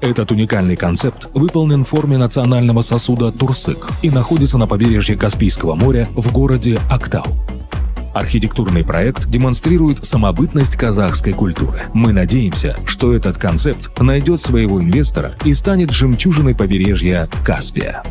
Этот уникальный концепт выполнен в форме национального сосуда Турсык и находится на побережье Каспийского моря в городе Актау. Архитектурный проект демонстрирует самобытность казахской культуры. Мы надеемся, что этот концепт найдет своего инвестора и станет жемчужиной побережья Каспия.